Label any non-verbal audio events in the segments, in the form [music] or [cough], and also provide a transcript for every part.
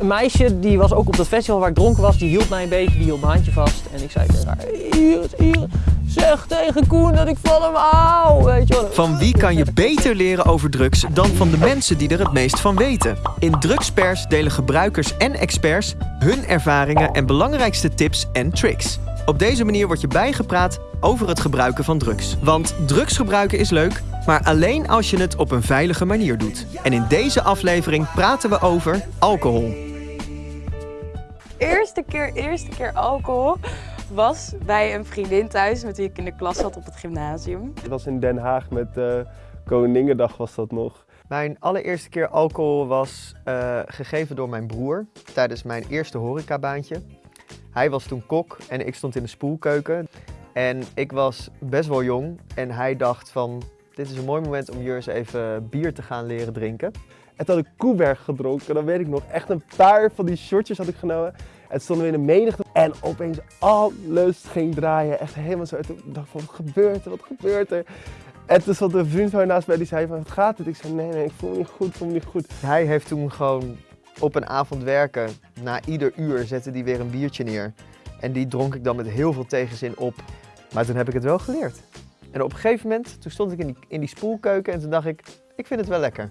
Een meisje die was ook op dat festival waar ik dronken was, die hield mij een beetje, die hield mijn handje vast. En ik zei tegen haar, Iris, Iris, zeg tegen Koen dat ik van hem hou, weet je wel. Van wie kan je beter leren over drugs dan van de mensen die er het meest van weten? In Drugspers delen gebruikers en experts hun ervaringen en belangrijkste tips en tricks. Op deze manier word je bijgepraat over het gebruiken van drugs. Want drugs gebruiken is leuk, maar alleen als je het op een veilige manier doet. En in deze aflevering praten we over alcohol. Eerste keer, eerste keer alcohol was bij een vriendin thuis met wie ik in de klas zat op het gymnasium. Het was in Den Haag met uh, Koningendag was dat nog. Mijn allereerste keer alcohol was uh, gegeven door mijn broer tijdens mijn eerste horecabaantje. Hij was toen kok en ik stond in de spoelkeuken. En ik was best wel jong en hij dacht van, dit is een mooi moment om eens even bier te gaan leren drinken. En toen had ik Koeberg gedronken, dan weet ik nog, echt een paar van die shortjes had ik genomen. En stonden we in de menigte en opeens alles ging draaien. Echt helemaal zo. En toen dacht ik van, wat gebeurt er, wat gebeurt er? En toen stond een vriend van mij naast mij die zei van, wat gaat het? Ik zei, nee, nee, ik voel me niet goed, ik voel me niet goed. Hij heeft toen gewoon op een avond werken, na ieder uur zette hij weer een biertje neer. En die dronk ik dan met heel veel tegenzin op. Maar toen heb ik het wel geleerd. En op een gegeven moment, toen stond ik in die, in die spoelkeuken en toen dacht ik, ik vind het wel lekker.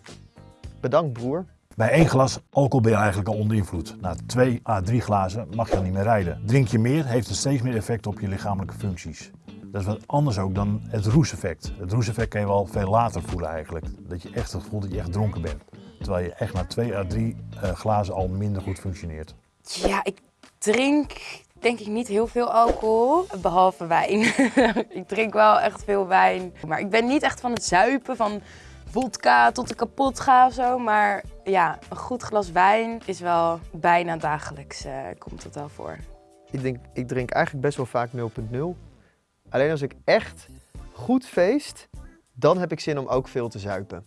Bedankt broer. Bij één glas alcohol ben je eigenlijk al onder invloed. Na twee à drie glazen mag je al niet meer rijden. Drink je meer, heeft het steeds meer effect op je lichamelijke functies. Dat is wat anders ook dan het roeseffect. Het roeseffect kan je wel veel later voelen eigenlijk. Dat je echt het gevoel dat je echt dronken bent. Terwijl je echt na twee à drie uh, glazen al minder goed functioneert. Ja, ik drink denk ik niet heel veel alcohol, behalve wijn. [laughs] ik drink wel echt veel wijn. Maar ik ben niet echt van het zuipen, van vodka tot ik kapot ga of zo. Maar ja, een goed glas wijn is wel bijna dagelijks, uh, komt het wel voor. Ik, denk, ik drink eigenlijk best wel vaak 0.0. Alleen als ik echt goed feest, dan heb ik zin om ook veel te zuipen.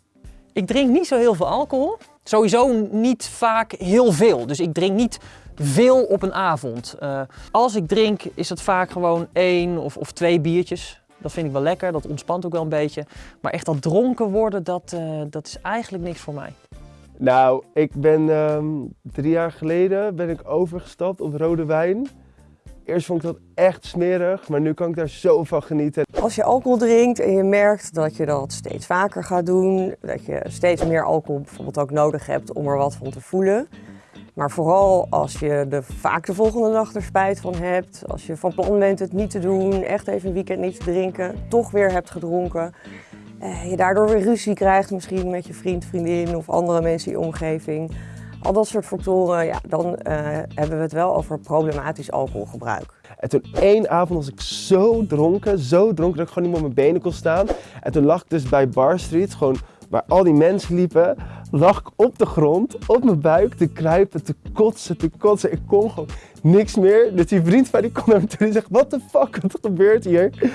Ik drink niet zo heel veel alcohol. Sowieso niet vaak heel veel. Dus ik drink niet veel op een avond. Uh, als ik drink is het vaak gewoon één of, of twee biertjes. Dat vind ik wel lekker, dat ontspant ook wel een beetje. Maar echt dat dronken worden, dat, uh, dat is eigenlijk niks voor mij. Nou, ik ben um, drie jaar geleden ben ik overgestapt op rode wijn. Eerst vond ik dat echt smerig, maar nu kan ik daar zo van genieten. Als je alcohol drinkt en je merkt dat je dat steeds vaker gaat doen, dat je steeds meer alcohol bijvoorbeeld ook nodig hebt om er wat van te voelen. Maar vooral als je er vaak de volgende dag er spijt van hebt, als je van plan bent het niet te doen, echt even een weekend niet te drinken, toch weer hebt gedronken. Eh, je daardoor weer ruzie krijgt misschien met je vriend, vriendin of andere mensen in je omgeving. Al dat soort factoren, ja, dan uh, hebben we het wel over problematisch alcoholgebruik. En toen één avond was ik zo dronken, zo dronken dat ik gewoon niet meer op mijn benen kon staan. En toen lag ik dus bij Bar Street, gewoon waar al die mensen liepen, lag ik op de grond, op mijn buik, te kruipen, te kotsen, te kotsen. Ik kon gewoon niks meer. Dus die vriend van die kon naar me toe en zegt, what the fuck, wat gebeurt hier?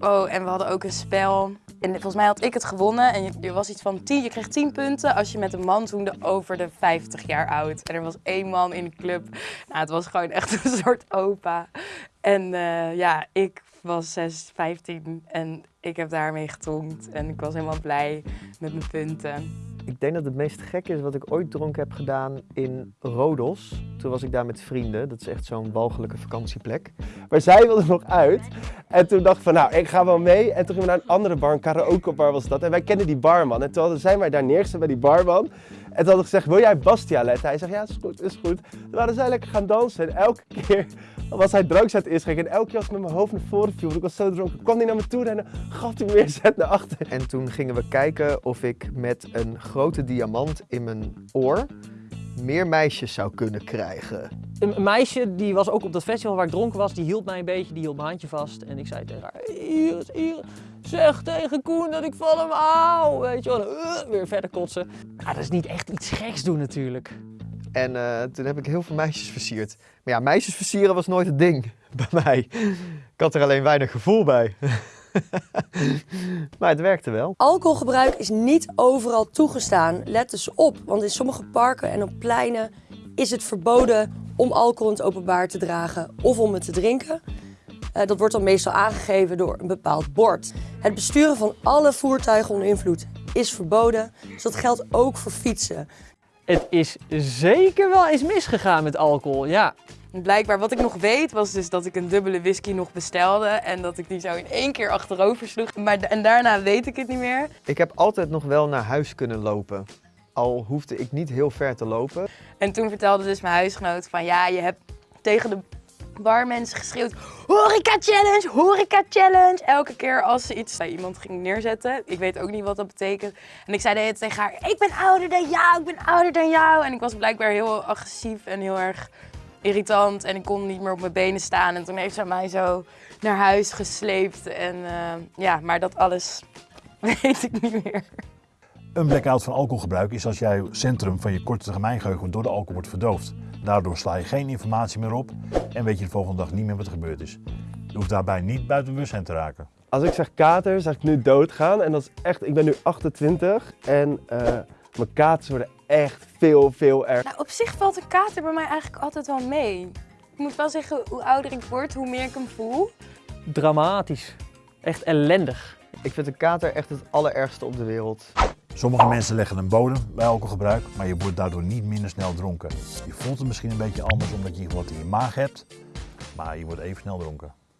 Oh, en we hadden ook een spel. En volgens mij had ik het gewonnen en je, was iets van 10, je kreeg 10 punten als je met een man zoende over de 50 jaar oud. En er was één man in de club. Nou, het was gewoon echt [laughs] een soort opa. En uh, ja, ik was 6, 15 en ik heb daarmee getonkt. En ik was helemaal blij met mijn punten. Ik denk dat het meest gek is wat ik ooit dronken heb gedaan in Rodos. Toen was ik daar met vrienden. Dat is echt zo'n walgelijke vakantieplek. Maar zij wilde nog uit. En toen dacht ik van, nou, ik ga wel mee. En toen gingen we naar een andere bar, een karaokebar was dat. En wij kenden die barman. En toen hadden zij mij daar neergezet bij die barman. En toen hadden we gezegd, wil jij Bastia letten? Hij zegt, ja, is goed, is goed. Toen waren zij lekker gaan dansen. En elke keer [laughs] was hij drank aan het inschenken. En elke keer als ik met mijn hoofd naar voren viel, ik was zo dronken, kwam hij naar me toe rennen, gaf hij weer zet naar achter. En toen gingen we kijken of ik met een grote diamant in mijn oor meer meisjes zou kunnen krijgen. Een meisje die was ook op dat festival waar ik dronken was, die hield mij een beetje, die hield mijn handje vast. En ik zei tegen haar, Iris, Iris, zeg tegen Koen dat ik van hem hou. Weet je wel, uh, weer verder kotsen. Ja, dat is niet echt iets geks doen natuurlijk. En uh, toen heb ik heel veel meisjes versierd. Maar ja, meisjes versieren was nooit het ding [laughs] bij mij. Ik had er alleen weinig gevoel bij. [laughs] [laughs] maar het werkte wel. Alcoholgebruik is niet overal toegestaan. Let dus op, want in sommige parken en op pleinen is het verboden om alcohol in het openbaar te dragen of om het te drinken. Uh, dat wordt dan meestal aangegeven door een bepaald bord. Het besturen van alle voertuigen onder invloed is verboden, dus dat geldt ook voor fietsen. Het is zeker wel eens misgegaan met alcohol, ja. Blijkbaar, wat ik nog weet, was dus dat ik een dubbele whisky nog bestelde. En dat ik die zo in één keer achterover sloeg. Maar, en daarna weet ik het niet meer. Ik heb altijd nog wel naar huis kunnen lopen. Al hoefde ik niet heel ver te lopen. En toen vertelde dus mijn huisgenoot van ja, je hebt tegen de barmensen geschreeuwd horeca challenge, horeca challenge. Elke keer als ze iets bij iemand ging neerzetten. Ik weet ook niet wat dat betekent. En ik zei de hele tijd tegen haar, ik ben ouder dan jou, ik ben ouder dan jou. En ik was blijkbaar heel agressief en heel erg irritant. En ik kon niet meer op mijn benen staan. En toen heeft ze mij zo naar huis gesleept. En eh, ja, maar dat alles [laughs] weet ik niet meer. Een blackout van alcoholgebruik is als jouw centrum van je korte termijn geheugen door de alcohol wordt verdoofd. Daardoor sla je geen informatie meer op en weet je de volgende dag niet meer wat er gebeurd is. Je hoeft daarbij niet buiten bewustzijn te raken. Als ik zeg kater, zeg ik nu doodgaan. En dat is echt, ik ben nu 28 en eh, mijn katers worden echt veel, veel erger. Nou, op zich valt een kater bij mij eigenlijk altijd wel mee. Ik moet wel zeggen, hoe ouder ik word, hoe meer ik hem voel. Dramatisch. Echt ellendig. Ik vind een kater echt het allerergste op de wereld. Sommige mensen leggen een bodem bij alcoholgebruik, maar je wordt daardoor niet minder snel dronken. Je voelt het misschien een beetje anders omdat je wat in je maag hebt, maar je wordt even snel dronken.